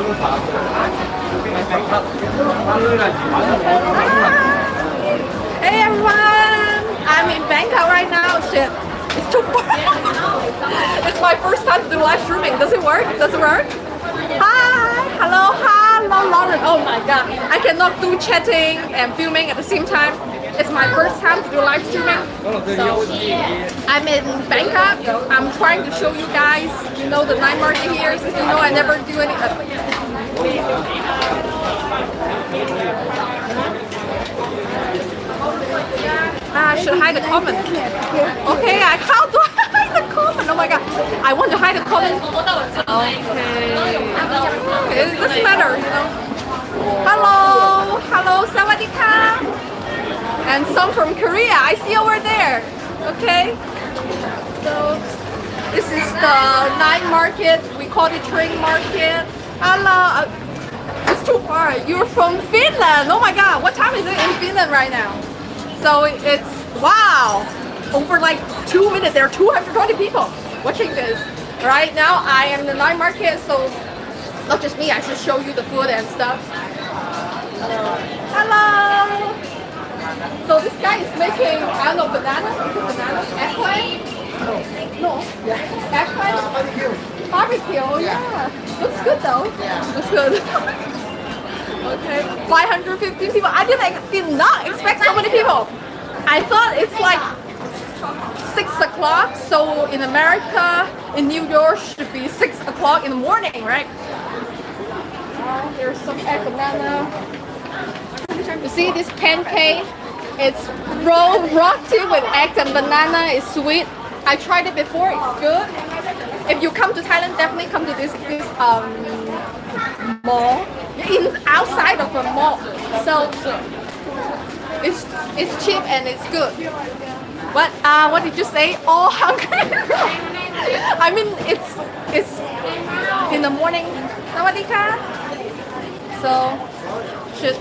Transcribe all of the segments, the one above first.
Hey everyone! I'm in Bangkok right now. Shit, it's too far. it's my first time to do live streaming. Does it work? Does it work? Hi! Hello, hello, Lauren. Oh my god. I cannot do chatting and filming at the same time. It's my first time to do live streaming. So I'm in Bangkok. I'm trying to show you guys, you know, the night market here. Since you know I never do any. Ah, I should hide the comment. Okay, I how do I hide the comment? Oh my god, I want to hide the comment. Okay, it doesn't matter, you know. Hello, hello, sawadika. And some from Korea, I see over there. Okay, so this is the night market. We call it train market. Hello. uh, It's too far. You're from Finland. Oh my god, what time is it in Finland right now? So it's wow. Over like two minutes, there are 220 people watching this. Right now, I am in the night market, so not just me. I should show you the food and stuff. Hello. So this guy is making I don't know banana. Banana? Eggplant? No. Yeah. Eggplant. Barbecue. Barbecue, Yeah. Looks good though. Yeah. Looks good. Okay, 515 people. I didn't did not expect so many people. I thought it's like six o'clock. So in America, in New York, should be six o'clock in the morning, right? Uh, there's some egg banana. You see this pancake? It's rolled roti with eggs and banana. It's sweet. I tried it before. It's good. If you come to Thailand, definitely come to this this um mall in outside of a mall. So it's it's cheap and it's good. What uh what did you say? All hungry. I mean it's it's in the morning. Sawadika. So should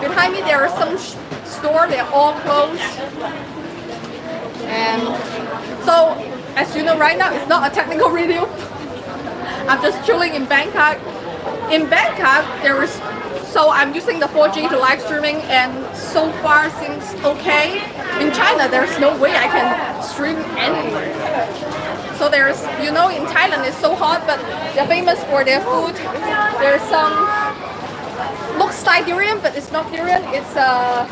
behind me there are some store they're all closed. And so as you know right now it's not a technical review. I'm just chilling in Bangkok. In Bangkok, there is so I'm using the 4G to live streaming, and so far seems okay. In China, there's no way I can stream anywhere. So there's, you know, in Thailand it's so hot, but they're famous for their food. There's some looks like durian, but it's not durian. It's uh,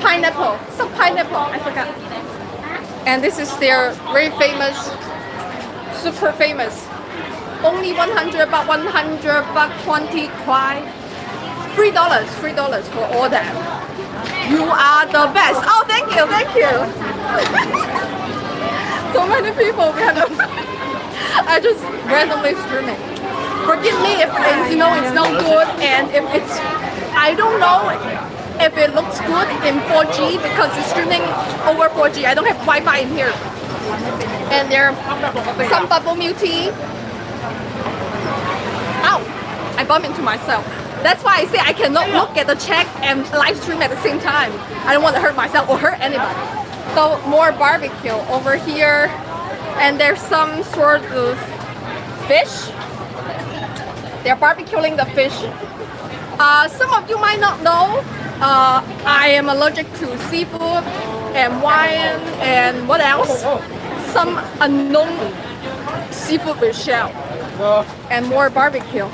pineapple. Some pineapple. I forgot. And this is their very famous super famous. Only 100 baht, 100 baht, 20 kwai. Three dollars, three dollars for all that. You are the best. Oh, thank you, thank you. so many people them. I just randomly streaming. Forgive me if if, you know it's not good and if it's I don't know if it looks good in 4G because it's streaming over 4G. I don't have Wi-Fi in here and there are some bubble milk tea. Ow! I bumped into myself. That's why I say I cannot look at the check and live stream at the same time. I don't want to hurt myself or hurt anybody. So more barbecue over here, and there's some sort of fish. They're barbecuing the fish. Uh, some of you might not know, uh, I am allergic to seafood and wine and what else? Some unknown seafood with shell and more barbecue.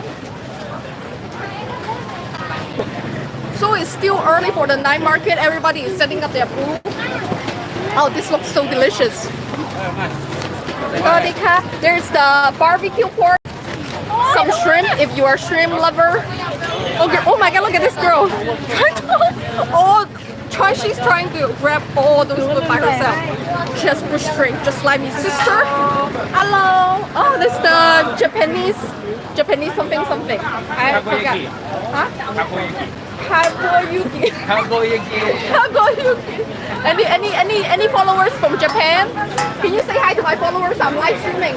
So it's still early for the night market. Everybody is setting up their booth. Oh, this looks so delicious. There's the barbecue pork. Some shrimp if you are shrimp lover. Oh, okay. Oh my god, look at this girl. oh, try she's trying to grab all those food by herself. She has bush shrimp, just like me. Sister. Hello. Oh, this the Japanese Japanese something something. I forgot. Huh? Kagoyuki. Kagoyaki. Kagoyuki. Any any any any followers from Japan? Can you say hi to my followers? I'm live streaming.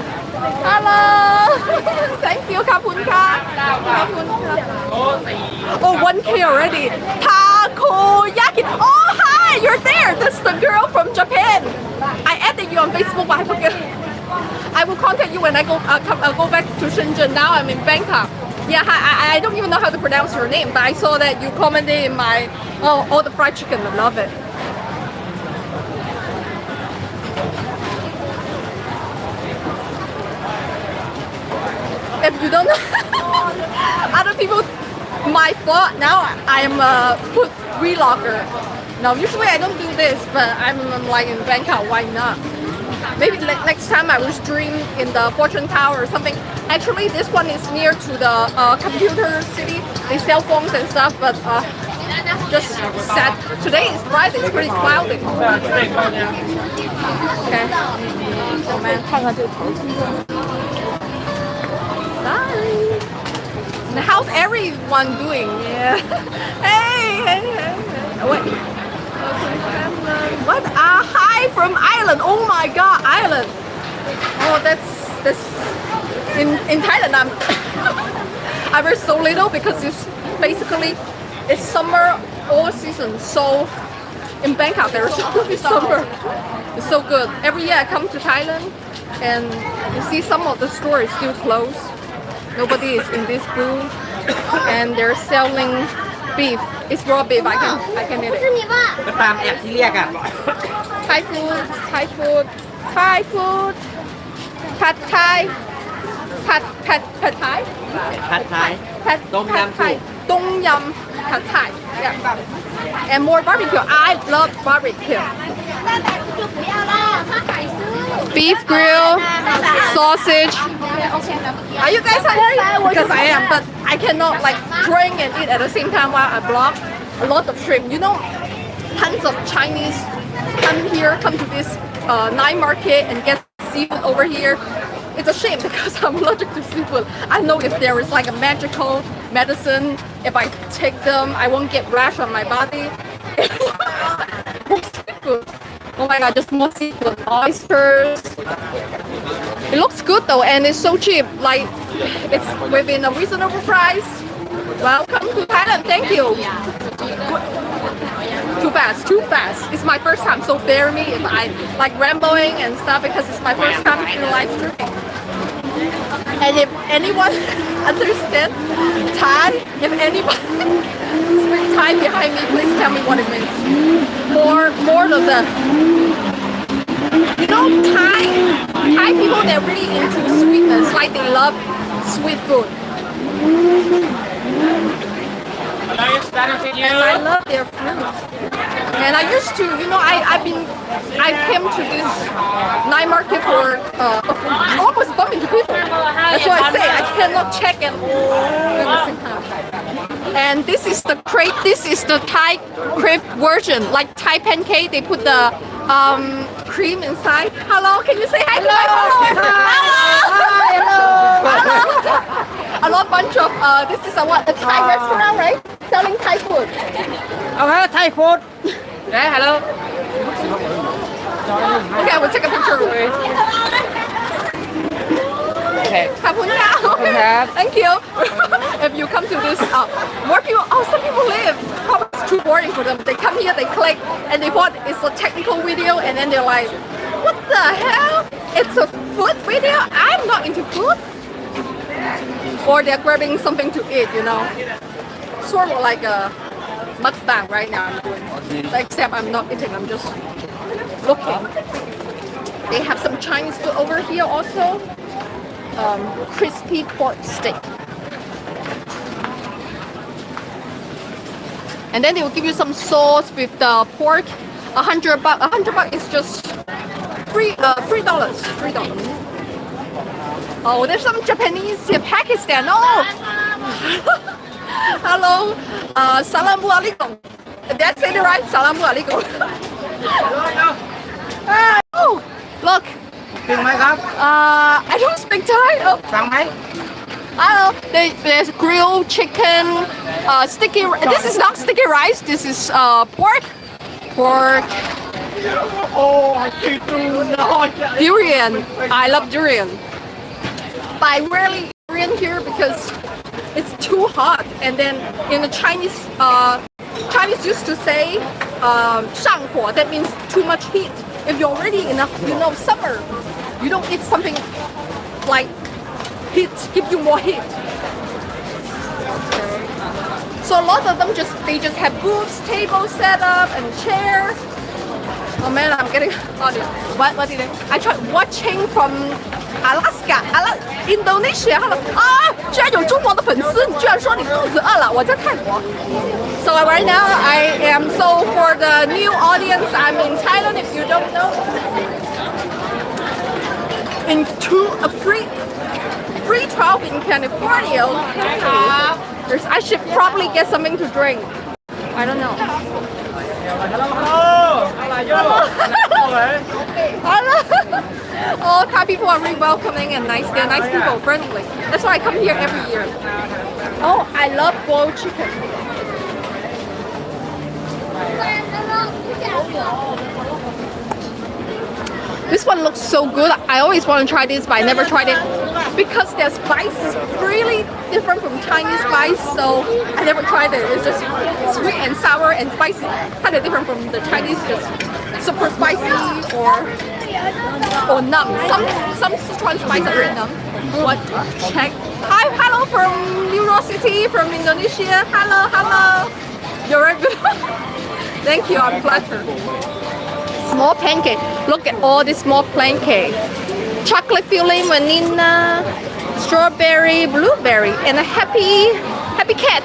Hello. Thank you, Kapunka. Kapunka. Oh, 1K already. Takoyaki. Oh, hi. You're there. That's the girl from Japan. I added you on Facebook, but I forget. I will contact you when I go uh, come, uh, go back to Shenzhen. Now I'm in Bangkok. Yeah, I, I don't even know how to pronounce your name, but I saw that you commented in my oh all the fried chicken. I love it. If you don't know, other people, my fault. Now I am a food vlogger. Now usually I don't do this, but I'm like in Bangkok. Why not? Maybe next time I will stream in the Fortune Tower or something. Actually, this one is near to the uh, computer city. They sell phones and stuff, but uh, just sad. Today is bright. It's pretty cloudy. Okay. Sorry. And how's everyone doing? Yeah. hey, hey, hey. hey. Oh, wait. What? Ah, hi from Ireland. Oh my Oh, that's that's in in Thailand. I'm I wear so little because it's basically it's summer all season. So in Bangkok there's summer. It's so good. Every year I come to Thailand and you see some of the stores still closed. Nobody is in this booth and they're selling beef. It's raw beef. I can I can eat it. Thai food, Thai food. Thai food. Pad Thai. Pad pad pad Thai? Pad Thai. Pad Tom Yum Thai. Tom Yum pad Thai. Yeah. and more barbecue. I love barbecue. Beef grill sausage. Are you guys hungry? Because I am but I cannot like drink and eat at the same time while I blog a lot of shrimp. You know tons of Chinese come here come to this uh, night market and get seafood over here. It's a shame because I'm allergic to seafood. I know if there is like a magical medicine, if I take them, I won't get rash on my body. Oh my god, just more seafood. Oysters. It looks good though and it's so cheap. Like it's within a reasonable price. Welcome to Thailand. Thank you. Too fast, too fast. It's my first time, so bear me if I like rambling and stuff because it's my first time to live streaming. And if anyone understands Thai, if anybody speaks Thai behind me, please tell me what it means. More, more of the you know Thai Thai people they're really into sweetness, like they love sweet food. And I love their fruit. And I used to, you know, I, I've been, I came to this night market for uh, almost bumping into people. That's why I say I cannot check and at the same time. And this is the crepe. This is the Thai crepe version, like Thai pancake. They put the um, cream inside. Hello, can you say hi to my followers? Hello. a lot bunch of uh, this is a what a Thai restaurant, right? selling Thai food. Oh, hello, Thai food. Yeah, hello. Okay, we'll take a picture with. Okay. Thank you. if you come to this, uh, people, oh, some people live. It's too boring for them. They come here, they click, and they want it's a technical video, and then they're like, what the hell? It's a food video? I'm not into food. Or they're grabbing something to eat, you know. Sort of like a mukbang right now I'm doing. Except I'm not eating, I'm just looking. They have some Chinese food over here also. Um, crispy pork steak. And then they will give you some sauce with the pork. A hundred buck. A hundred buck is just three. Uh, three dollars. Three dollars. Oh, there's some Japanese Pakistan. Oh, Hello, uh, Salamu Alaikum. That's it, right? Salamu Alaikum. uh, oh, look. Speak Thai? Uh, I don't speak Thai. Oh. Thai? Hello, they, there's grilled chicken, uh, sticky. This is not sticky rice. This is uh, pork. Pork. Oh, I can't do Durian. I love durian. But I rarely eat durian here because it's too hot. And then in the Chinese, uh, Chinese used to say um. That means too much heat. If you're already in a you know summer, you don't eat something like heat give you more heat. So a lot of them just they just have booths, tables set up, and chair. Oh man, I'm getting audio. What what did I? I tried watching from Alaska, Ala Indonesia. Hello 啊，居然有中国的粉丝！你居然说你肚子饿了？我在泰国。So right now I am so for the new audience. I'm in Thailand. If you don't know, in two a free free 12 in California. Okay. There's, I should probably get something to drink. I don't know. Hello, hello. Hello, hello. Hello. All Thai people are really welcoming and nice. They're nice people, friendly. That's why I come here every year. Oh, I love boiled chicken. This one looks so good. I always want to try this, but I never tried it because their spice is really different from Chinese spice. So I never tried it. It's just sweet and sour and spicy, kind of different from the Chinese, just super spicy or or numb. Some some Sichuan spice are very numb. What? Check. Hi, hello from New York City, from Indonesia. Hello, hello. You're good. Thank you. I'm flattered. Small pancake. Look at all these small pancake. Chocolate filling, vanilla, strawberry, blueberry, and a happy, happy cat.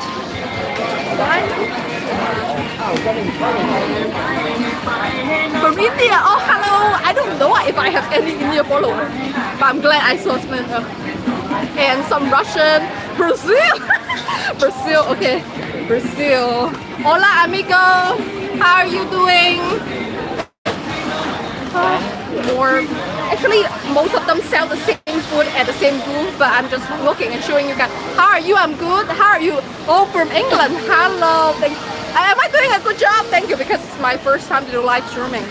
From India. Oh, hello. I don't know if I have any India followers, but I'm glad I saw some. uh, And some Russian, Brazil, Brazil. Okay, Brazil. Hola, amigo. How are you doing? Uh, more. Actually, most of them sell the same food at the same booth, but I'm just looking and showing you guys. How are you? I'm good. How are you? Oh, from England. Hello. Thank Am I doing a good job? Thank you, because it's my first time to do live streaming.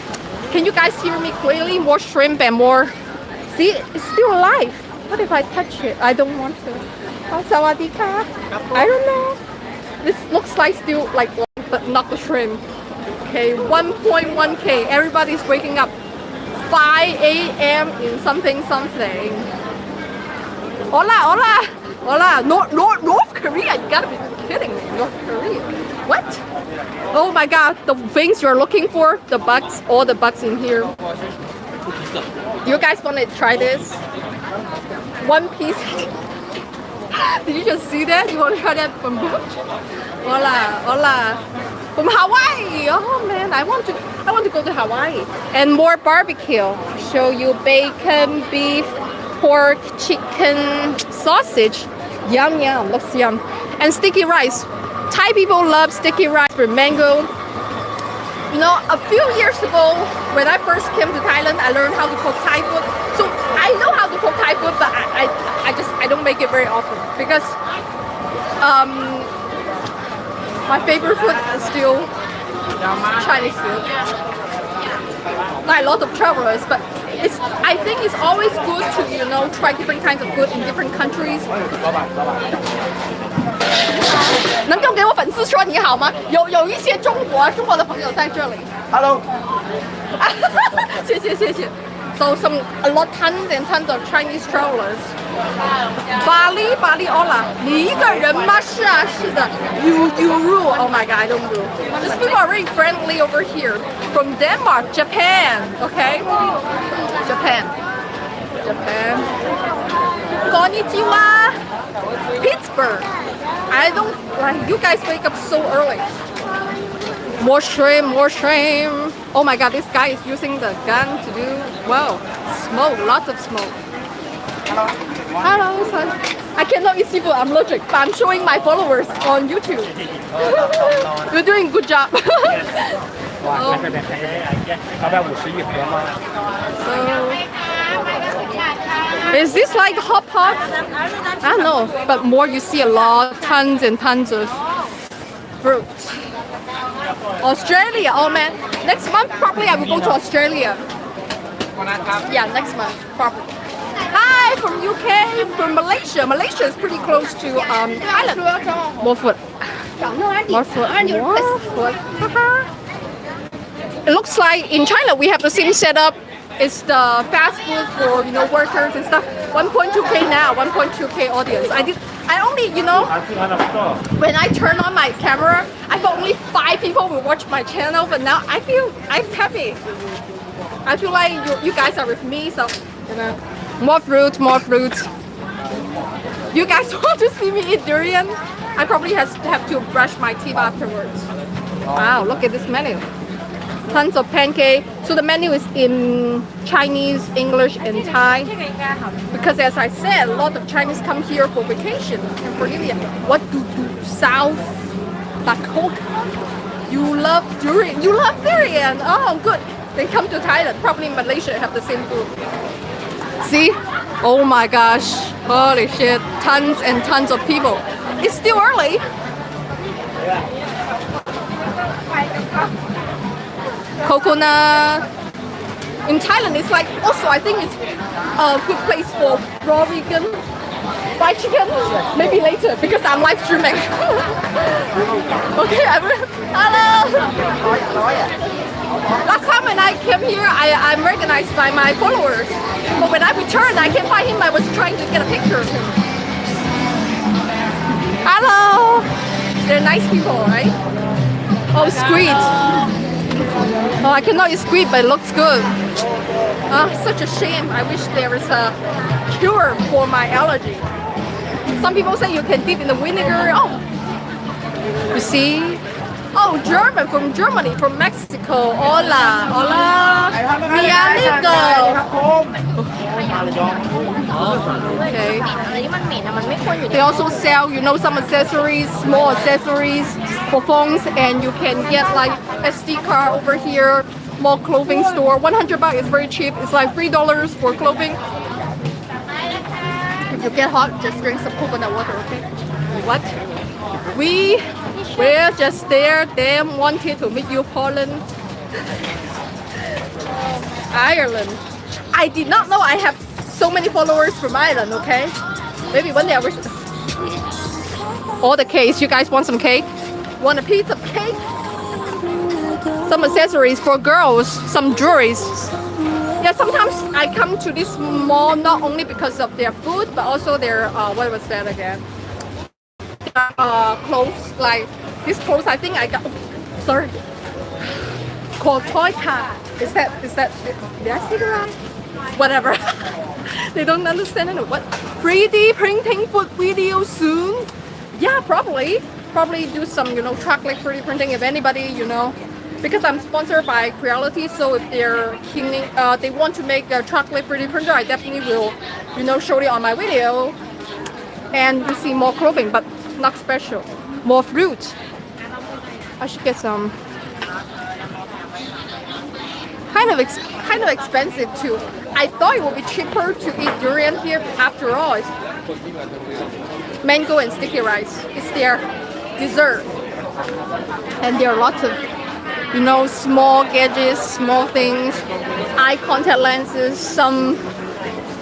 Can you guys hear me clearly? More shrimp and more. See, it's still alive. What if I touch it? I don't want to. I don't know. This looks like still like, but not the shrimp. Okay, 1.1k. Everybody's waking up 5 a.m. in something something. Hola, hola, hola. North, North, North Korea. You gotta be kidding me. North Korea. What? Oh my god, the things you're looking for, the bugs, all the bugs in here. You guys wanna try this? One piece. Did you just see that? You wanna try that from Hola, hola. From Hawaii. Oh man, I want to I want to go to Hawaii. And more barbecue. Show you bacon, beef, pork, chicken, sausage. Yum yum, looks yum. And sticky rice. Thai people love sticky rice with mango. You know, a few years ago, when I first came to Thailand, I learned how to cook Thai food. So I know how to cook Thai food, but I, I, I just I don't make it very often because um, my favorite food is still Chinese food. Like a lot of travelers, but it's I think it's always good to you know try different kinds of food in different countries. 能够给我粉丝说你好吗？有有一些中国中国的朋友在这里。 Hello，谢谢谢谢。 So some a lot tons and tons of Chinese travelers. Bali Bali Ola，你一个人吗？是啊，是的。You you rule. Oh my god, I don't rule. These people are very friendly over here. From Denmark, Japan. Okay. Japan. Japan. Konnichiwa. Pittsburgh. I don't like you guys wake up so early. More shrimp, more shrimp. Oh my god, this guy is using the gun to do, wow, smoke, lots of smoke. Hello. Hello. I cannot eat seafood, I'm allergic, but I'm showing my followers on YouTube. You're doing good job. So, is this like hot pot? I don't know, but more you see a lot, tons and tons of fruit. Australia, oh man. Next month probably I will go to Australia. Yeah, next month probably. Hi from UK, from Malaysia. Malaysia is pretty close to um, Thailand. More food. More food. More food. it looks like in China we have the same setup. It's the fast food for you know workers and stuff. 1.2k now, 1.2k audience. I did. I only you know when I turn on my camera, I thought only five people will watch my channel, but now I feel I'm happy. I feel like you, you guys are with me, so you know more fruit, more fruit. You guys want to see me eat durian? I probably has, have to brush my teeth afterwards. Wow, look at this menu. Tons of pancake. So the menu is in Chinese, English, and Thai. Because as I said, a lot of Chinese come here for vacation and for India. What do, do South Dakota? You love durian. You love durian. Oh, good. They come to Thailand. Probably Malaysia have the same food. See? Oh my gosh. Holy shit. Tons and tons of people. It's still early. Coconut. In Thailand, it's like also I think it's a good place for raw vegan fried chicken. Maybe later because I'm live streaming. okay, I will. Hello. Last time when I came here, I, I'm recognized by my followers. But when I returned, I can't find him. I was trying to get a picture of him. Hello. They're nice people, right? Oh, squid. Oh, I cannot eat squid, but it looks good. Ah, such a shame. I wish there was a cure for my allergy. Some people say you can dip in the vinegar. Oh, you see? Oh, German from Germany, from Mexico. Hola, hola. Mi amigo. มาเลยยอง Okay. อะไรที่มันเหม็นอะมันไม่ควรอยู่ใน They also sell, you know, some accessories, small accessories for phones, and you can get like SD card over here. More clothing store. 100 baht is very cheap. It's like three dollars for clothing. If you get hot, just drink some coconut water, okay? What? We were just there. Them wanted to meet you, Poland, Ireland. I did not know I have so many followers from Ireland. Okay, maybe one day I will. All the cakes. You guys want some cake? Want a piece of cake? Some accessories for girls. Some jewelries. Yeah, sometimes I come to this mall not only because of their food, but also their uh, what was that again? Uh, clothes. Like this clothes, I think I got. Sorry. Called toy car. Is that is that did I say right? Whatever. they don't understand it. What 3D printing food video soon? Yeah, probably. Probably do some, you know, chocolate 3D printing if anybody, you know. Because I'm sponsored by Creality, so if they're keen, uh, they want to make a chocolate 3D printer, I definitely will, you know, show it on my video. And you see more clothing, but not special. More fruit. I should get some. Kind of, kind of expensive too. I thought it would be cheaper to eat durian here. After all, it's mango and sticky rice. It's their dessert. And there are lots of, you know, small gadgets, small things, eye contact lenses, some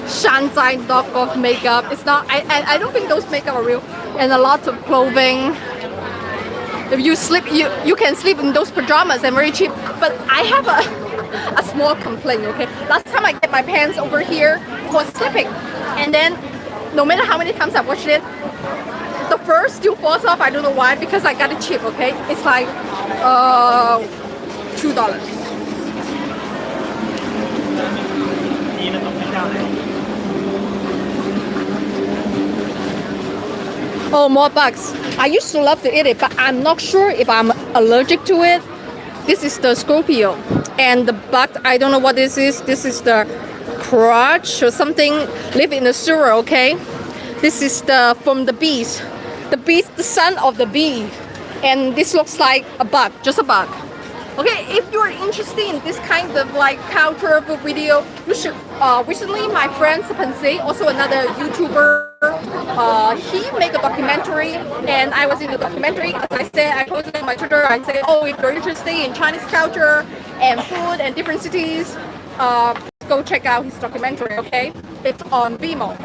Shanzhai knockoff makeup. It's not, I, I, I don't think those makeup are real. And a lot of clothing. If you sleep you you can sleep in those pajamas and very cheap. But i have a a small complaint okay? Last time i get my pants over here for sleeping. And then no matter how many times i wash it the fur still falls off. I don't know why because i got it cheap okay? It's like uh two dollars. Oh more bugs I used to love to eat it, but I'm not sure if I'm allergic to it. This is the Scorpio, and the bug. I don't know what this is. This is the crotch or something live in the sewer, okay? This is the from the bees. The bees, the son of the bee. And this looks like a bug, just a bug. Okay, if you're interested in this kind of like culture video, you should. Uh, recently, my friend Serpentza, also another YouTuber, uh, he made a documentary, and I was in the documentary. As I said, I posted on my Twitter. I said, oh, if you're interested in Chinese culture and food and different cities, uh, go check out his documentary. Okay, it's on Vimeo.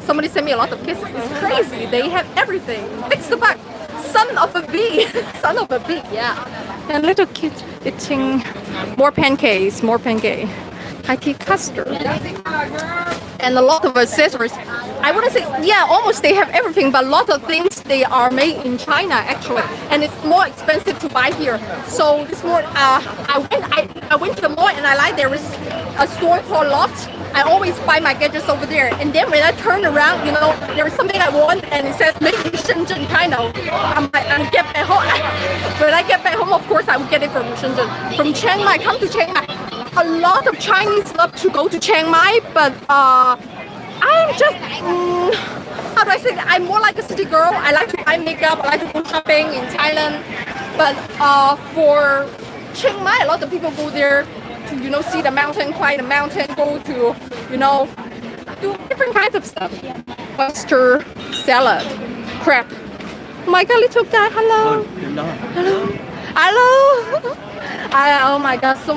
Somebody sent me a lot of kisses. It's crazy. They have everything. Fix the bug. Son of a bee. Son of a bee. Yeah. And little kids eating more pancakes. More pancake. Hikey custard. And a lot of accessories. I want to say, yeah, almost they have everything, but a lot of things they are made in China actually, and it's more expensive to buy here. So this more, uh, I went, I, I went to the mall and I like there is a store called Loft. I always buy my gadgets over there, and then when I turn around, you know, there is something I want, and it says made in Shenzhen, of. I'm like, I get back home. when I get back home, of course, I will get it from Shenzhen. From Chiang Mai, come to Chiang Mai. A lot of Chinese love to go to Chiang Mai, but uh, I'm just, mm, how do I say that? I'm more like a city girl. I like to buy makeup, I like to go shopping in Thailand. But uh, for Chiang Mai, a lot of people go there to, you know, see the mountain, climb the mountain, go to, you know, do different kinds of stuff. Oyster salad, crab. Oh my god, little guy, hello. Hello. Hello. I, oh my god, so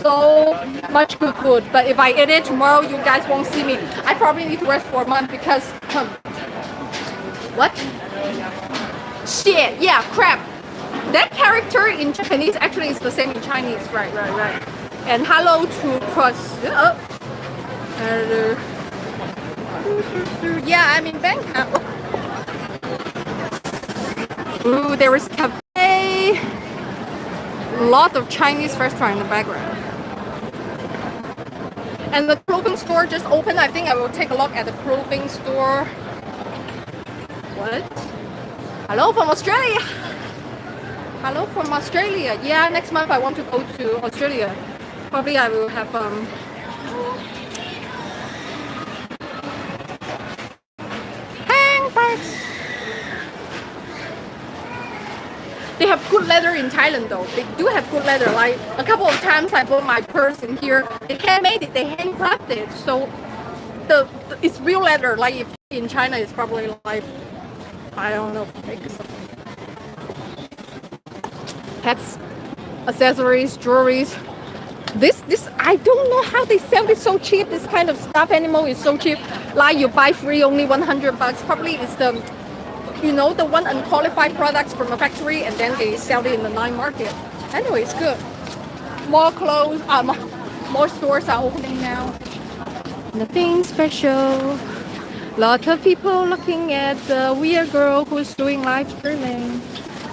so much good food. But if I eat it tomorrow, you guys won't see me. I probably need to rest for a month because um, what? Shit, yeah, crap. That character in Japanese actually is the same in Chinese. Right, right, right. And hello to cross. Uh, hello. Yeah, I'm in Bangkok. Ooh, there is cafe. Lot of Chinese restaurant in the background. And the clothing store just opened. I think I will take a look at the clothing store. What? Hello from Australia. Hello from Australia. Yeah, next month I want to go to Australia. Probably I will have um handbags. They have good leather in Thailand though. They do have good leather. Like a couple of times I bought my purse in here. They handmade it, they handcrafted. It. So the, the it's real leather. Like in China it's probably like I don't know. Pets, accessories, jewelries. This this I don't know how they sell it so cheap. This kind of stuff anymore is so cheap. Like you buy free only 100 bucks. Probably it's the you know, the one unqualified products from a factory and then they sell it in the night market. Anyway, it's good. More clothes, um, more stores are opening now. Nothing special. Lot of people looking at the weird girl who's doing live streaming.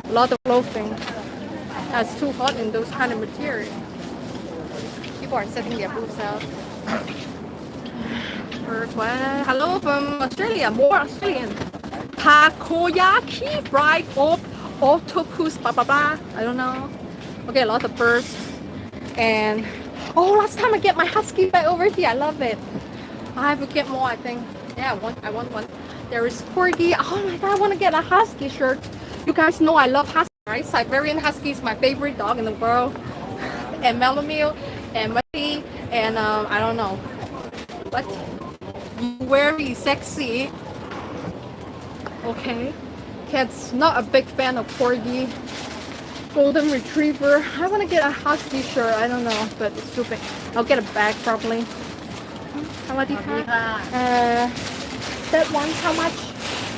A Lot of clothing. It's too hot in those kind of material. People are setting their boots out. Hello from Australia, more Australian takoyaki, fried op, octopus, blah blah blah. I don't know. Okay, a lot of birds. And oh, last time I get my husky back over here. I love it. I have to get more. I think. Yeah, I want. I want one. There is corgi. Oh my god, I want to get a husky shirt. You guys know I love husky, right? Siberian husky is my favorite dog in the world. and Melomil and Muddy and um, I don't know. What? Very sexy. Okay. Cat's not a big fan of corgi. Golden retriever. I want to get a husky shirt. I don't know, but it's too big. I'll get a bag probably. Sawadika. Uh, that one, how much?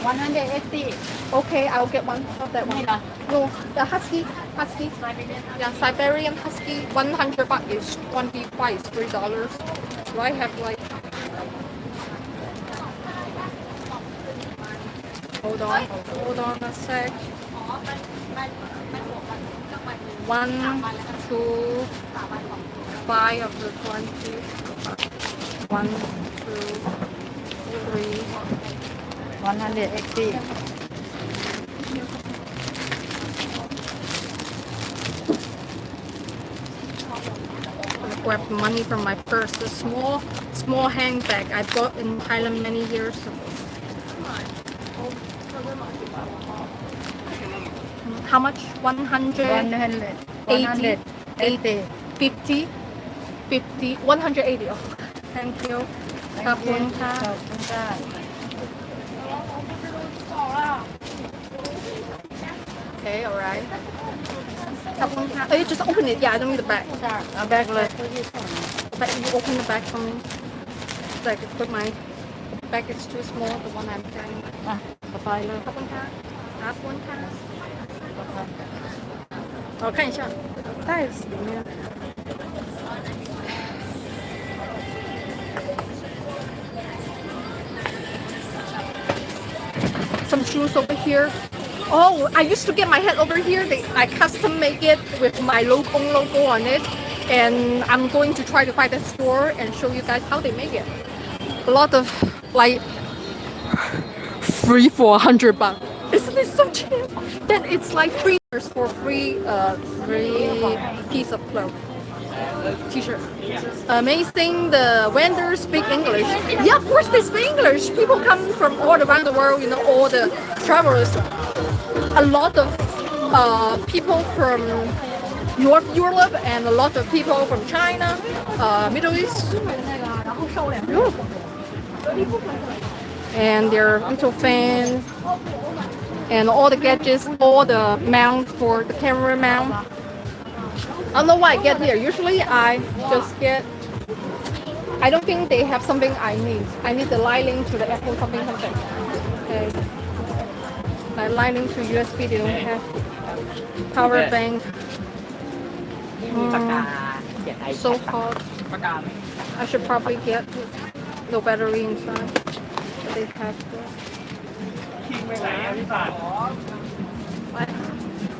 180 Okay, I'll get one of that one. No, the husky, husky. Yeah, Siberian husky. 100 baht is 20 baht is three dollars. Do I have like? Hold on, hold on a sec. One, two, five of the twenty. One, two, three. 180โ grab money from my purse. The small, small handbag I bought in Thailand many years ago. How much? 100, 100 80. 180 50, 50, 180. Oh, thank you. ขอบคุณค่ะ ขอบคุณค่ะ Okay, alright. ขอบคุณค่ะ Oh, you just open it. Yeah, I don't need the bag. เอาแบกเลย But you open the bag for me. So I can put my bag is too small, the one I'm carrying. อ่ะกระไปเลย ขอบคุณค่ะขอบคุณค่ะ 我看一下袋子里面。Some shoes over here. Oh, I used to get my hat over here. They, I custom make it with my logo logo on it, and I'm going to try to find a store and show you guys how they make it. A lot of like free for a hundred bucks. Isn't it so cheap? Then it's like free for free, uh, free piece of clothes. T-shirt. Amazing. The vendors speak English. Yeah, of course they speak English. People come from all around the world. You know, all the travelers. A lot of uh, people from North Europe and a lot of people from China, uh, Middle East. And their little fans and all the gadgets, all the mount for the camera mount. I don't know why I get here. Usually I just get, I don't think they have something I need. I need the Lightning to the Apple something something. Okay. Like Lightning to USB they don't have. Power bank. Hmm. So hot. I should probably get the battery inside. They have this.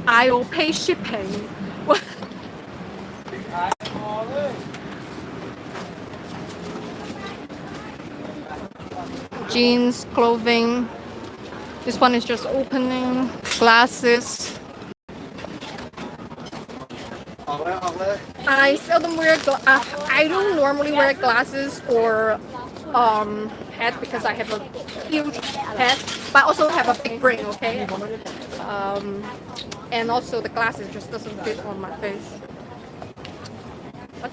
I will pay shipping. Jeans, clothing. This one is just opening. Glasses. I seldom wear. I don't normally wear glasses or um, because I have a huge head, but also have a big brain. Okay. Um, and also the glasses just doesn't fit on my face. What?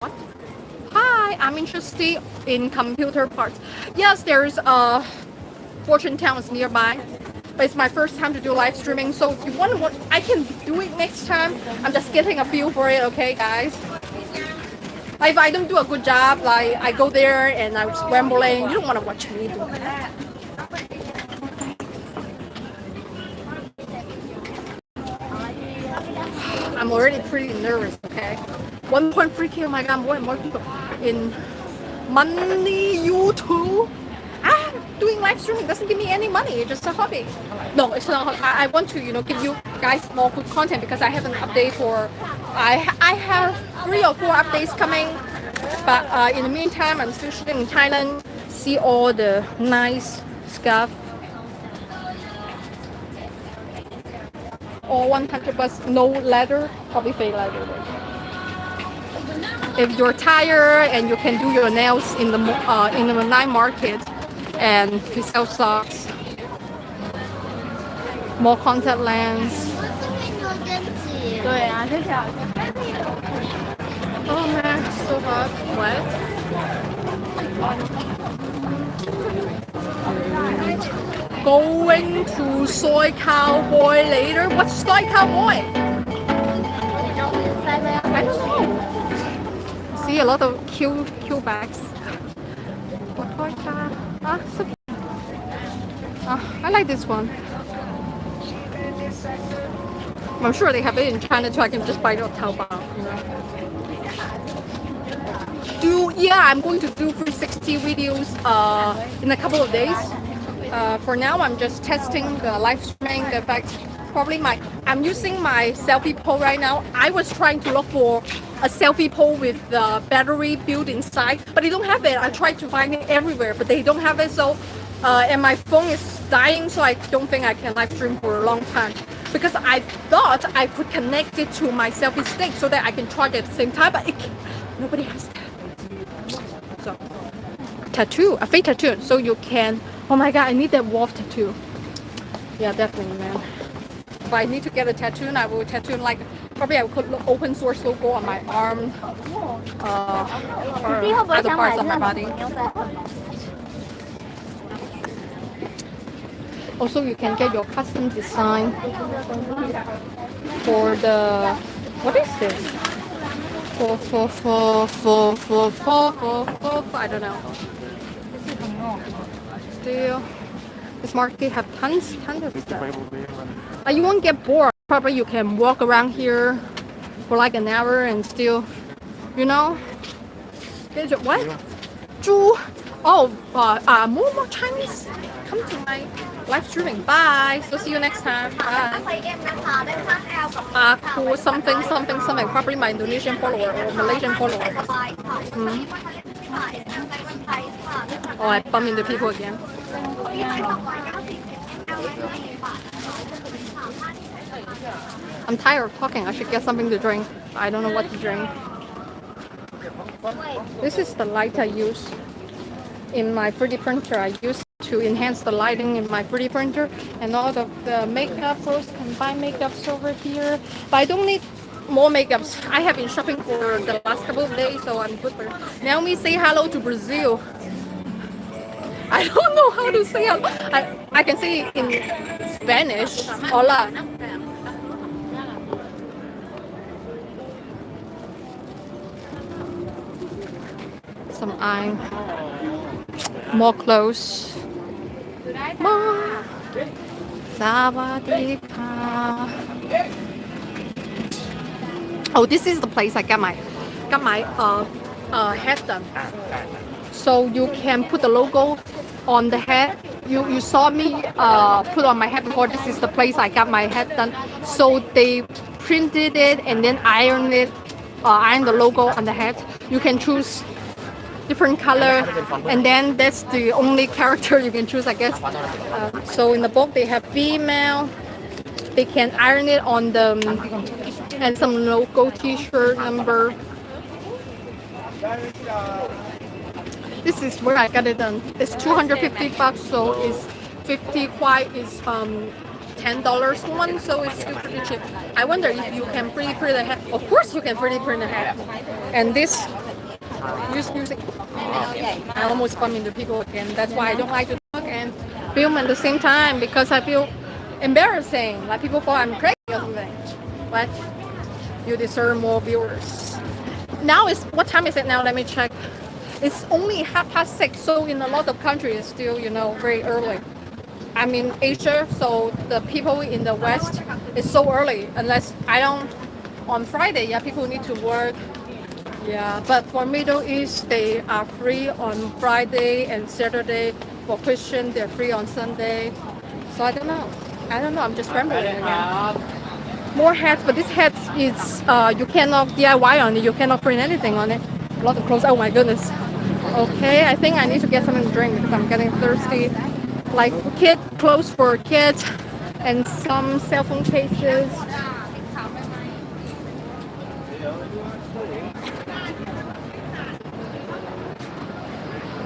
What? Hi, I'm interested in computer parts. Yes, there's a Fortune Towns nearby. But it's my first time to do live streaming, so if you want to watch, I can do it next time. I'm just getting a feel for it, okay, guys? Like if I don't do a good job, like I go there and I'm rambling, you don't want to watch me do that. I'm already pretty nervous, okay? 1.3k, oh my god, more and more people in money YouTube. Ah, doing live streaming doesn't give me any money. It's just a hobby. No, it's not. I, I want to, you know, give you guys more good content because I have an update for. I I have three or four updates coming, but uh, in the meantime, I'm still shooting in Thailand. See all the nice stuff. All 100 bucks, no leather, probably fake leather. If you're tired and you can do your nails in the uh, in the night market, and sell socks, more contact lens. 对啊，太小了。Oh man, so hot. What? Going to Soi Cowboy later? What's Soi Cowboy? I don't know. See a lot of cute, cute bags. What like that? Ah, so cute. Ah, I like this one. I'm sure they have it in China too. I can just buy it on Taobao. You know. Do yeah, I'm going to do 360 videos uh, in a couple of days. Uh, for now, I'm just testing the live streaming. The fact, probably my I'm using my selfie pole right now. I was trying to look for a selfie pole with the battery built inside, but they don't have it. I tried to find it everywhere, but they don't have it. So, uh, and my phone is dying, so I don't think I can live stream for a long time because I thought I could connect it to my selfie stick so that I can charge at the same time, but it, nobody has that. So, tattoo, a fake tattoo, so you can, oh my god, I need that wolf tattoo. Yeah, definitely, man. If I need to get a tattoo, I will tattoo like, probably I could open source logo on my arm, uh, or other parts of my body. Also, you can get your custom design for the what is this? For for for for for for for for I don't know. Still, this market have tons tons of stuff. Uh, you won't get bored. Probably you can walk around here for like an hour and still, you know. Get your- What? 猪 Oh, uh, uh, more more Chinese. Come to my live streaming. Bye. So see you next time. Bye. Uh, cool. Something, something, something. Probably my Indonesian follower or Malaysian follower. Mm. Oh, I bump into people again. I'm tired of talking. I should get something to drink. I don't know what to drink. This is the light I use in my 3D printer. I use to enhance the lighting in my 3D printer and all of the makeup can buy makeups over here. But I don't need more makeups. I have been shopping for the last couple of days, so I'm good for Naomi, say hello to Brazil. I don't know how to say hello. I, I can say it in Spanish. Hola. some eye, more clothes. More. Sawadika. Oh, this is the place I got my got my uh, uh, head done. So you can put the logo on the head. You you saw me uh, put on my head before. This is the place I got my head done. So they printed it and then ironed it, uh, iron the logo on the head. You can choose different color and then that's the only character you can choose I guess. Uh, so in the book they have female. They can iron it on the and some logo t-shirt number. This is where I got it done. It's 250 bucks so it's 50 white is um ten dollars one so it's still pretty cheap. I wonder if you can 3D print a hat of course you can 3D print a hat and this use music. Okay. I almost bump into people again. That's why I don't like to talk and film at the same time because I feel embarrassing. Like people thought I'm crazy or something. But you deserve more viewers. Now is what time is it now? Let me check. It's only half past six, so in a lot of countries it's still, you know, very early. I'm in Asia, so the people in the West it's so early. Unless I don't on Friday, yeah, people need to work yeah, but for Middle East, they are free on Friday and Saturday. For Christian, they're free on Sunday. So I don't know. I don't know. I'm just rambling again. More hats, but this hat is uh, you cannot DIY on it. You cannot print anything on it. A lot of clothes. Oh my goodness. Okay, I think I need to get something to drink because I'm getting thirsty. Like kid clothes for kids and some cell phone cases.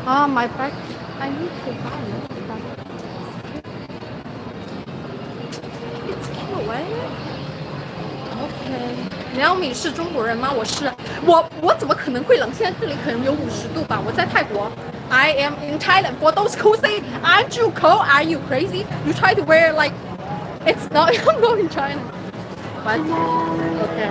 Ah, my bag. I need to buy another bag. It's cute, eh? Okay. 你要米是中国人吗？我是，我我怎么可能会冷？现在这里可能有五十度吧。我在泰国。I am in Thailand. For those who say, "Aren't you cold? Are you crazy?" You try to wear like, it's not. I'm not in China. But okay.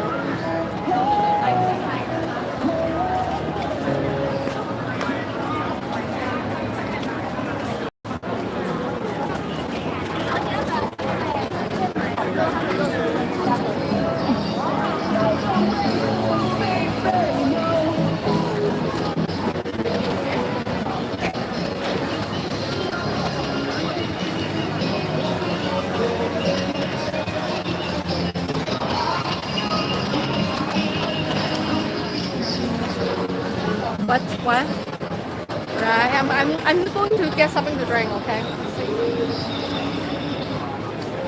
I'm, I'm, going to get something to drink, okay?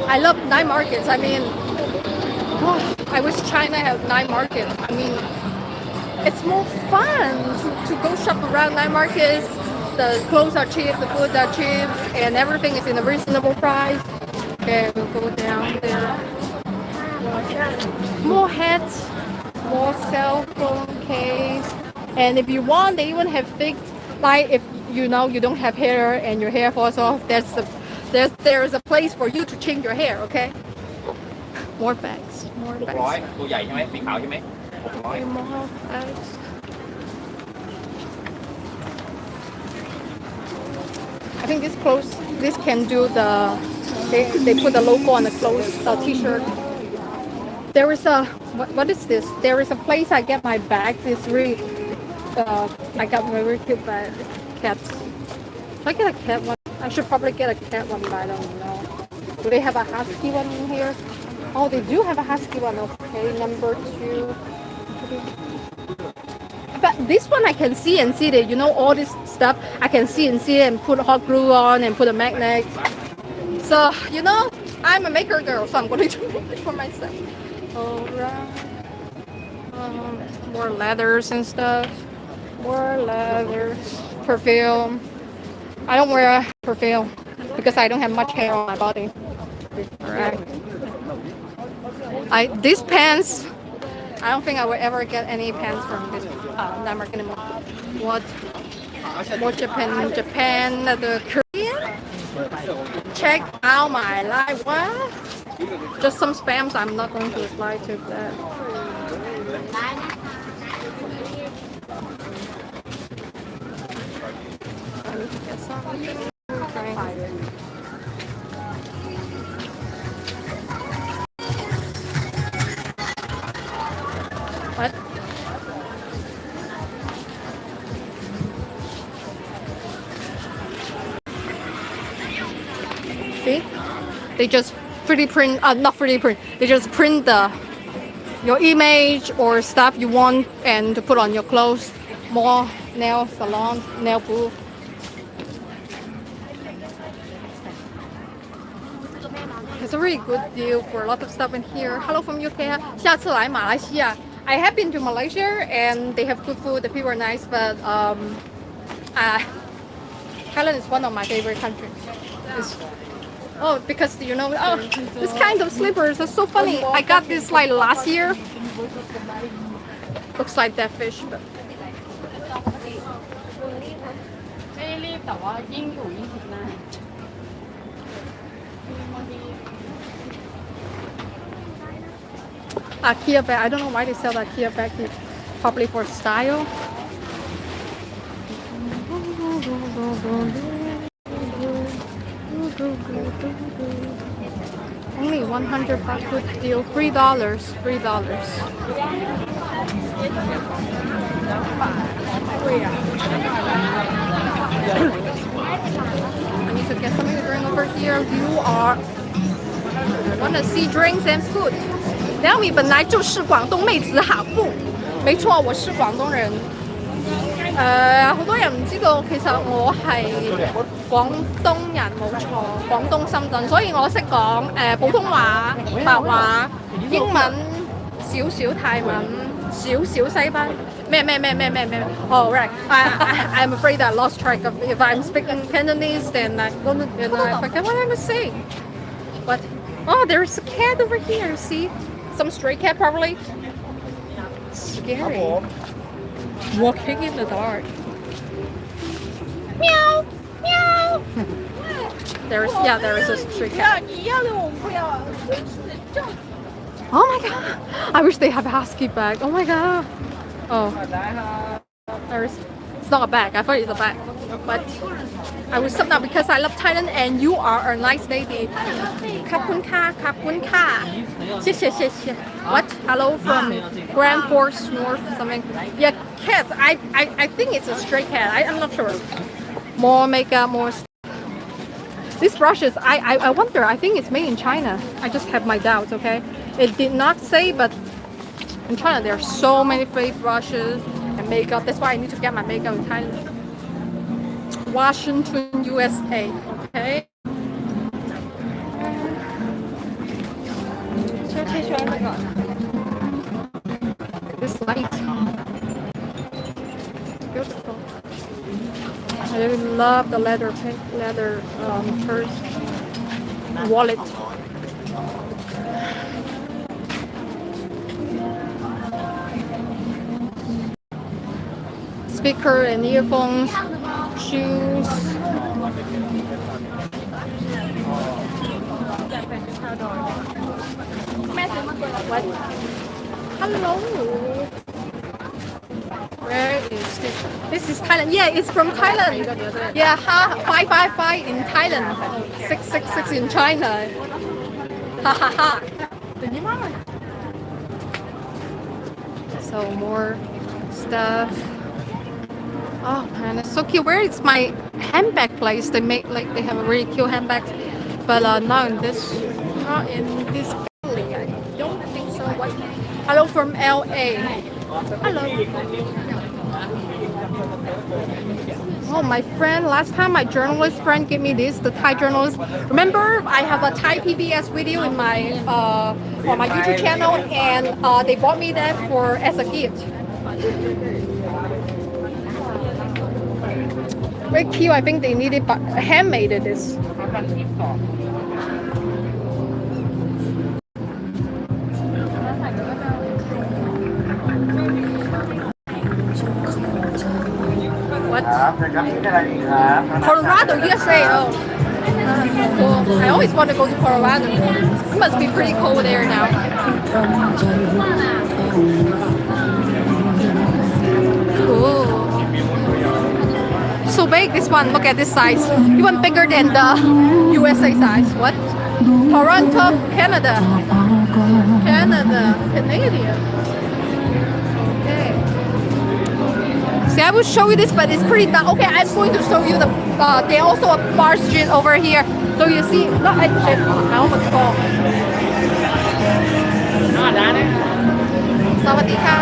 I love night markets. I mean, I wish China had night markets. I mean, it's more fun to, to go shop around night markets. The clothes are cheap, the food are cheap, and everything is in a reasonable price. Okay, we'll go down there. More hats, more cell phone case, and if you want, they even have fixed. Like if you know you don't have hair and your hair falls off, there's a there's there's a place for you to change your hair. Okay. More bags, more หกร้อย bags. ตัวใหญ่ใช่ไหมสีขาวใช่ไหมหกร้อย More bags. I think this clothes, this can do the, they, they put the logo on the clothes, the t-shirt. There is a, what, what is this? There is a place I get my bag. This really, uh, I got my very cute bag, cat. Should I get a cat one? I should probably get a cat one, but I don't know. Do they have a husky one in here? Oh, they do have a husky one. Okay, number two. But this one I can see and see that you know all this stuff I can see and see and put hot glue on and put a magnet. So you know I'm a maker girl, so I'm going to make it for myself. Alright. Um, more leathers and stuff. More leathers. Perfume. I don't wear perfume because I don't have much hair on my body. Alright. I these pants I don't think I will ever get any pants from this uh, network anymore. What? What Japan? Japan, the Korean? Check out my live. What? Just some spams. I'm not going to reply to that. I need to get something. Okay. What? See? They just 3D print, uh, not 3D print, they just print the your image or stuff you want and to put on your clothes. More nail salon, nail booth. a really good deal for a lot of stuff in here. Hello from UK. 下次来马来西亚 I have been to Malaysia and they have good food. The people are nice, but um, uh, Thailand is one of my favorite countries. It's- oh, because you know, oh, this kind of slippers are so funny. I got this like last year. Looks like that fish, but ไม่รีบแต่ว่ายิ่งอยู่ยิ่งผิดหน้า IKEA bag. I don't know why they sell the IKEA bag. Probably for style. Only 100 baht good deal. Three dollars. Three dollars. I need to get something to drink over here. You are wanna see drinks and food. 梁米本来就是广東妹子下夫，沒錯，我是廣東人。誒、好多人唔知道，其實我係廣東人冇錯，廣東深圳，所以我識講誒普通話、白話、英文、少少泰文、少少西班咩咩咩咩咩咩。Oh right, I, I I'm afraid I lost track of if I'm speaking Cantonese, then I don't, then I forget what I was saying. But oh, there's a cat over here. See, Some stray cat probably. Scary. Walking in the dark. Meow. Meow. there is yeah, there is a stray cat. Oh my god. I wish they have a husky bag. Oh my god. Oh. There is it's not a bag. I thought it's a bag. But I will stop now because I love Thailand and you are a nice lady. Kapun ka, kapun ka. What? Hello from Grand Forks North something. Yeah, cats. I, I, I think it's a stray cat. I, I'm not sure. More makeup, more. These brushes, I, I, I wonder. I think it's made in China. I just have my doubts. Okay, it did not say, but in China there are so many fake brushes and makeup. That's why I need to get my makeup in Thailand. Washington, USA. Okay. This light. Beautiful. I really love the leather leather um, purse wallet. Speaker and earphones shoes. What? Hello. Where is this? This is Thailand. Yeah, it's from Thailand. Yeah, ha, five five five in Thailand, six six six in China. Ha ha ha. So more stuff. Oh man, it's so cute. Where is my handbag place? They make like they have a really cute handbags, but uh, not in this, not in this alley. I don't think so. What? Hello from LA. Hello. Oh, my friend, last time my journalist friend gave me this, the Thai journalist. Remember, I have a Thai PBS video in my uh, on my YouTube channel, and uh, they bought me that for as a gift. Very cute. I think they need it, but handmade it is. Colorado, USA. Oh, cool. I always want to go to Colorado. It must be pretty cold there now. so big, this one, look at this size. Even bigger than the USA size. What? Toronto, Canada. Canada, Canadian. Okay. See, I will show you this, but it's pretty dark. Okay, I'm going to show you the, uh, they also a bar street over here. So you see, look, I, I almost fall. Not Sawadika.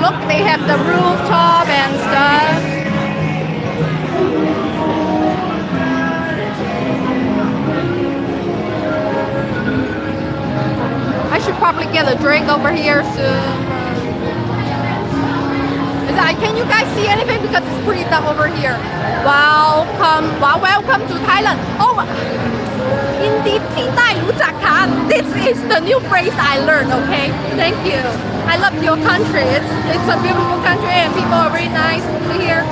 Look, they have the rooftop and stuff. probably get a drink over here soon. That, can you guys see anything? Because it's pretty dumb over here. Welcome, well, welcome to Thailand. Oh, indeed, this is the new phrase I learned, okay? Thank you. I love your country. It's, it's a beautiful country and people are very nice here.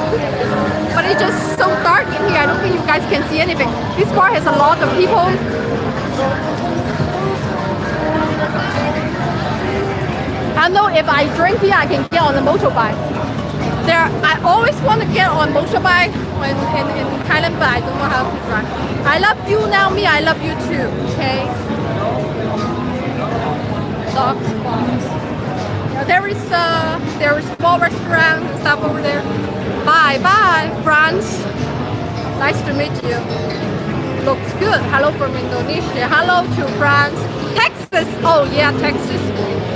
But it's just so dark in here. I don't think you guys can see anything. This bar has a lot of people. I know if I drink here, I can get on the motorbike. There, I always want to get on motorbike in, in, in Thailand, but I don't know how to drive. I love you, now, me. I love you too. Okay. Dog spots. Uh, There is uh, there is small restaurant and stuff over there. Bye, bye, France. Nice to meet you. Looks good. Hello from Indonesia. Hello to France. Texas. Oh yeah, Texas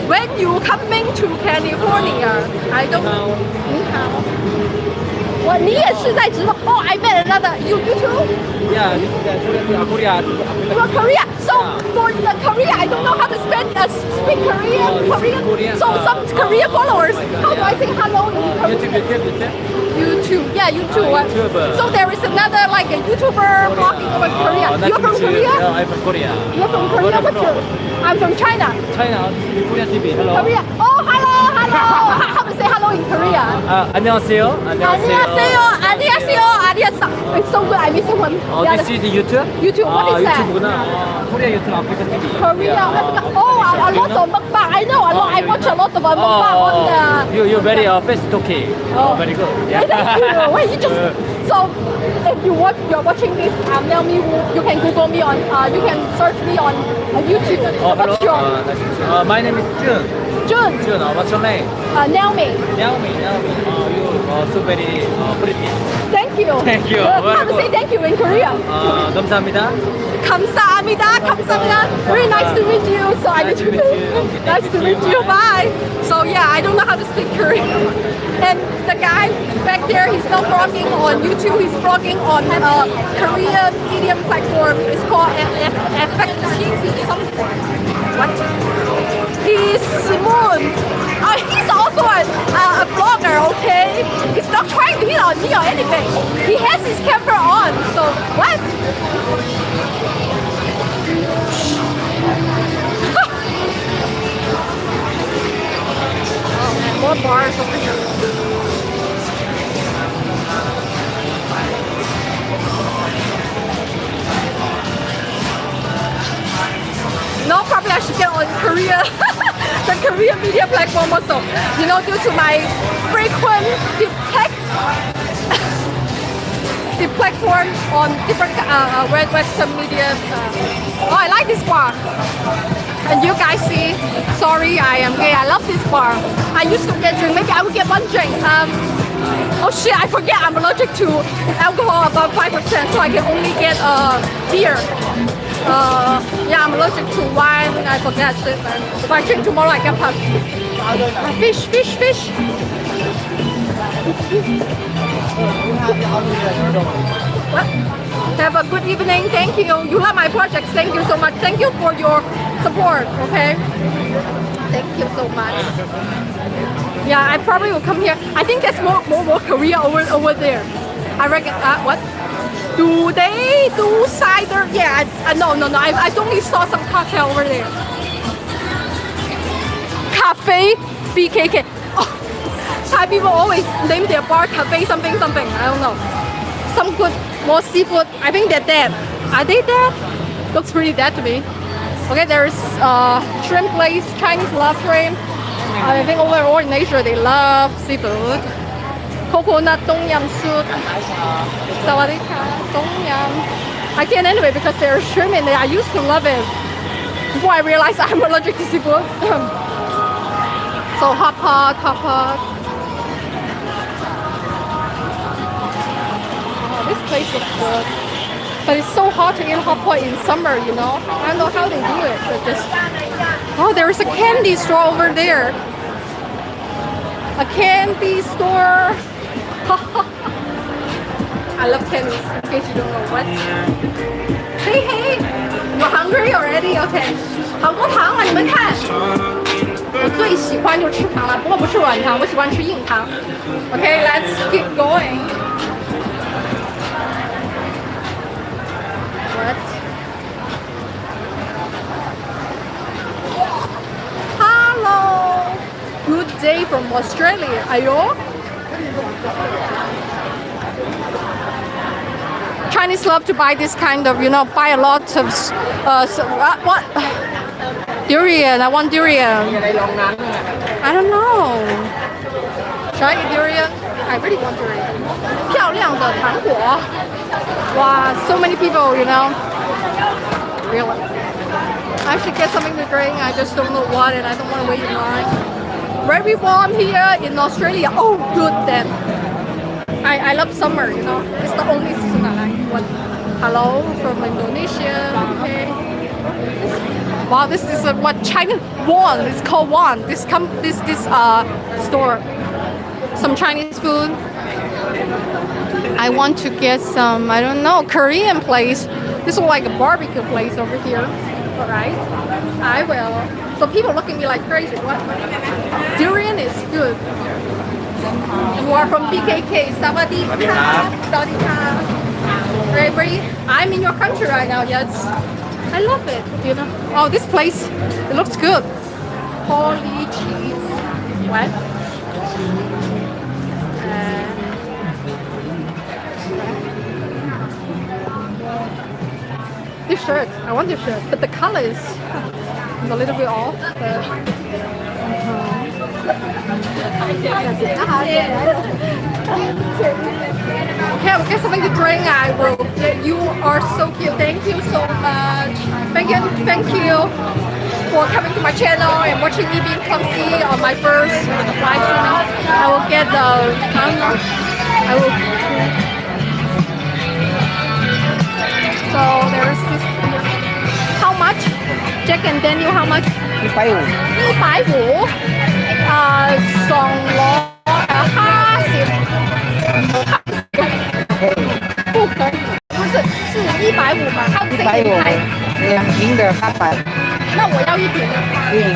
When you coming to California? I don't. 你好。我你也是在直播？Oh, I met another. You you too? Yeah, this is uh, Korea. You are Korea. So for the Korea, I don't know how to spell uh, speak Korean. Korean. Korean, So uh, some Korean followers. How do I say hello in YouTube, Korean? YouTube, YouTube. YouTube. Yeah, YouTube. Ah, YouTuber. So there is another like a YouTuber vlogging over Korea. Oh, nice You're to from meet you. Korea? Yeah, I'm from Korea. You're from Uh, Korea. where are you What's your? from? I'm from China. China. This is Korean TV. Hello. Korea. Oh, hello, hello. how, how to say hello in Korea? Uh, 안녕하세요. 안녕하세요. 안녕하세요. 안녕하세요. It's so good. I miss one. Oh, Yeah, this is YouTube? YouTube. What 아, is that? 유튜브구나. 아, 코리아 유튜브 아프리카 TV. Korea. Yeah. Africa. Oh, a, a lot of mukbang. I know a lot. I watch a lot of uh, mukbang on the. you, you're very uh, fast talking. Oh, very good. Yeah. Thank you. Wait, you just Uh, so if you watch, you're watching this. Um, now me, you can Google me on. Uh, you can search me on uh, YouTube. Oh, hello. What's your Uh, nice to meet you. Uh, my name is Jun. Jun? Jun, uh, what's your name? Uh, Naomi. Naomi. Naomi. Uh, you uh, so very uh, pretty. Thank you. Thank you. Uh, how to Very say good. thank you in Korean? Uh, 감사합니다. 감사합니다. 감사합니다. Very nice to meet you. So I need Nice to to meet you. Okay, nice thank to you. meet you. Bye. So yeah, I don't know how to speak Korean. And the guy back there, he's not vlogging on YouTube. He's vlogging on uh, Korean medium platform. It's called FXTV something. What? He's Moon. Uh, he's also a, uh, a vlogger, okay? He's not trying to hit on me or anything. He has his camera on, so what? oh man, more bars over here. No, probably I should get on Korea, the Korean media platform also. You know, due to my frequent deflect, the platform on different uh, uh, West- Western media. Uh, oh, I like this bar. And you guys see, sorry, I am gay. I love this bar. I used to get drink. Maybe I would get one drink. Um, oh shit, I forget I'm allergic to alcohol above 5%, so I can only get uh, beer. Uh, yeah, I'm allergic to wine. I forget man. If I drink tomorrow, I get pumped. Uh, fish, fish, fish. What? Have a good evening. Thank you. You love my projects. Thank you so much. Thank you for your support. Okay. Thank you so much. Yeah, I probably will come here. I think there's more more, more Korea over over there. I reckon. Uh, what? Do they do cider? Yeah. Uh, no, no, no. I, I only saw some cocktail over there. Cafe BKK. Oh, Thai people always name their bar cafe something something. I don't know. Some good more seafood. I think they're dead. Are they dead? Looks pretty dead to me. Okay, there's uh, shrimp place, Chinese love shrimp. I think overall in Asia they love seafood. Coconut tom yum soup. Sawadika, tom yum. I can't anyway because there's shrimp there. I used to love it before I realized I'm allergic to seafood. so hot pot, hot pot. Oh, this place looks good. But it's so hard to eat hot pot in summer, you know. I don't know how they do it, but just oh, there's a candy store over there. A candy store. I love candies. In case you don't know what. Hey hey, you're hungry already? Okay. 好多糖啊，你们看。我最喜欢就吃糖了，不过不是软糖，我喜欢吃硬糖。Okay, let's keep going. What? Hello. Good day from Australia. Ayo. Chinese love to buy this kind of, you know, buy a lot of, uh, so, uh, what? Durian. I want durian. I don't know. Should I eat durian? I really want durian. 漂亮的糖果。Wow, so many people, you know. Really. I should get something to drink. I just don't know what, and I don't want to wait in line. Very warm here in Australia. Oh, good then. I, I love summer, you know. It's the only season I like. What? Hello from Indonesia. Okay. Wow, this is what China Won. It's called Won. This come this this uh store. Some Chinese food. I want to get some, I don't know, Korean place. This is like a barbecue place over here. Alright. I will. So people look at me like crazy. What? Durian is good. You are from BKK. Sawadee ka. Sawadee. Very, very, I'm in your country right now. Yes. I love it. You know. Oh, this place, it looks good. Holy cheese. What? Shirt. I want your shirt, but the color is a little bit off. But, uh-huh. Okay, I'll get something to drink. I will. You are so cute. Thank you so much. Thank you. Thank you for coming to my channel and watching me being clumsy on my first live stream. I will get the. I. Will. So there's this. Jack and how much? 一百五，一百五，啊，上我八十，不可以，不是是一百五嘛？一百五两瓶的八百，那我要一瓶，一瓶。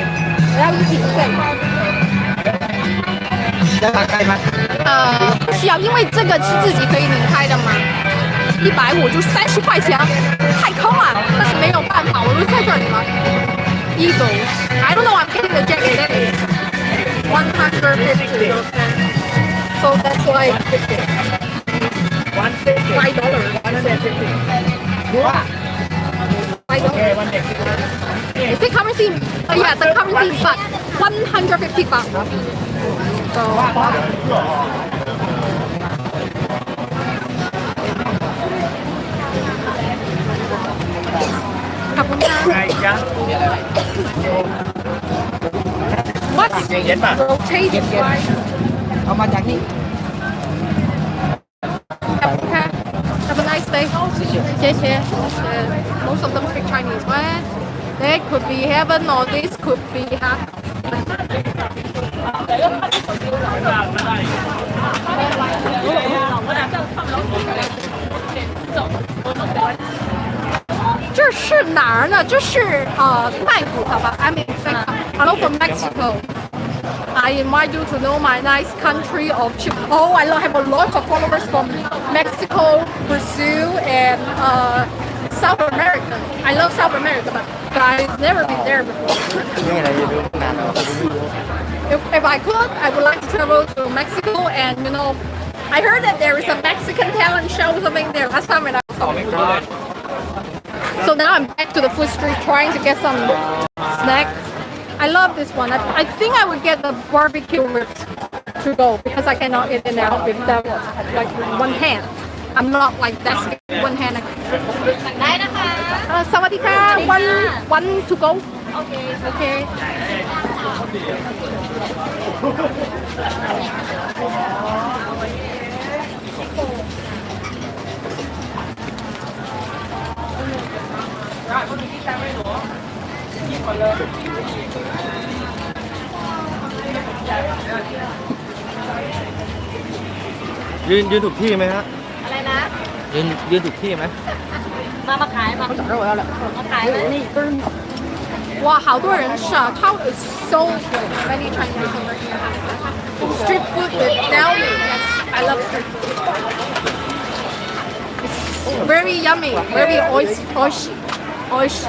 我要一瓶对。要打开吗？呃，不需要，因为这个是自己可以拧开的嘛。一百五就三十块钱，太坑了，但是没有办法，我就在这里嘛。Eagles, I don't know, I'm getting the jacket anyway. One hundred fifty, okay. So that's like One fifty. five dollars. One fifty. Five Okay, dollars. one fifty. Is it currency? Oh yeah, the currency, but one hundred fifty bucks. So. What's เย็นป่ะ rotated by เอามาจากนี่ ขอบคุณค่ะ Have a nice day 谢谢 Most of them speak Chinese What? That could be heaven or this could be hell 是哪儿呢？这是啊，泰国好吧？I'm in Hello from Mexico. I invite you to know my nice country of Chile. Oh, I have a lot of followers from Mexico, Brazil, and uh, South America. I love South America, but I've never been there before. if, if I could, I would like to travel to Mexico and, you know, I heard that there is a Mexican talent show something there last time when I saw it. So now I'm back to the food street trying to get some snack. I love this one. I, I think I would get the barbecue ribs to go because I cannot eat it now with that like one hand. I'm not like that one hand. Uh, one, one to go. Okay. okay. ยืนยืนถูกที่ไหมฮะ อะไรนะ ยืนยืนถูกที่ไหม มามาขายมามาขายไหมนี่ 哇，好多人吃啊！超 so many Chinese over here. Street food with Nelly. Yes, I love street food. It's very yummy, very 어이씨.